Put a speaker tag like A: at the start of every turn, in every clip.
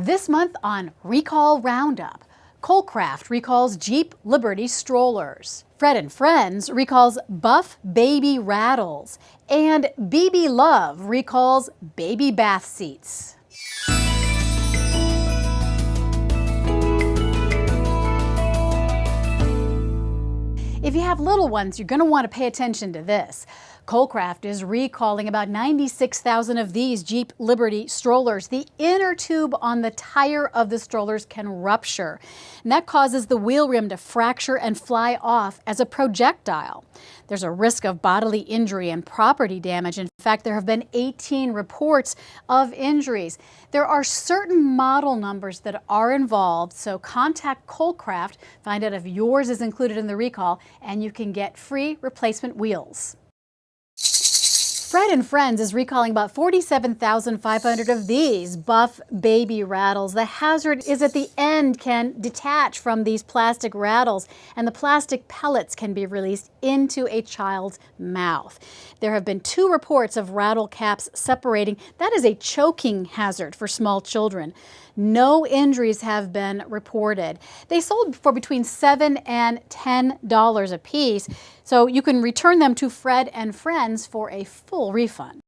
A: This month on Recall Roundup, Kolcraft recalls Jeep Liberty strollers. Fred and Friends recalls Buff Baby Rattles. And Bebe Love recalls baby bath seats. If you have little ones, you're going to want to pay attention to this. Kolcraft is recalling about 96,000 of these Jeep Liberty strollers. The inner tube on the tire of the strollers can rupture, and that causes the wheel rim to fracture and fly off as a projectile. There's a risk of bodily injury and property damage. In fact, there have been 18 reports of injuries. There are certain model numbers that are involved, so contact Kolcraft, find out if yours is included in the recall, and you can get free replacement wheels. Fred and Friends is recalling about 47,500 of these buff baby rattles. The hazard is that the end can detach from these plastic rattles and the plastic pellets can be released into a child's mouth. There have been two reports of rattle caps separating. That is a choking hazard for small children. No injuries have been reported. They sold for between 7 and $10 a piece, so you can return them to Fred and Friends for a full refund.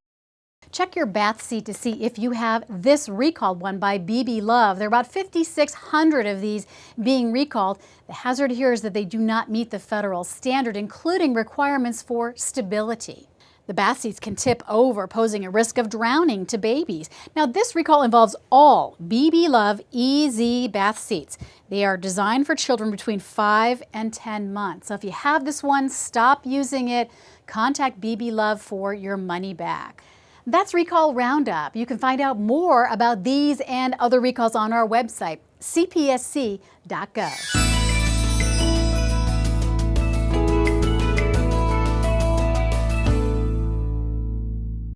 A: Check your bath seat to see if you have this recalled one by Bebe Love. There are about 5,600 of these being recalled. The hazard here is that they do not meet the federal standard, including requirements for stability. The bath seats can tip over, posing a risk of drowning to babies. Now, this recall involves all Bebe Love EZ bath seats. They are designed for children between 5 and 10 months. So if you have this one, stop using it. Contact Bebe Love for your money back. That's Recall Roundup. You can find out more about these and other recalls on our website, cpsc.gov.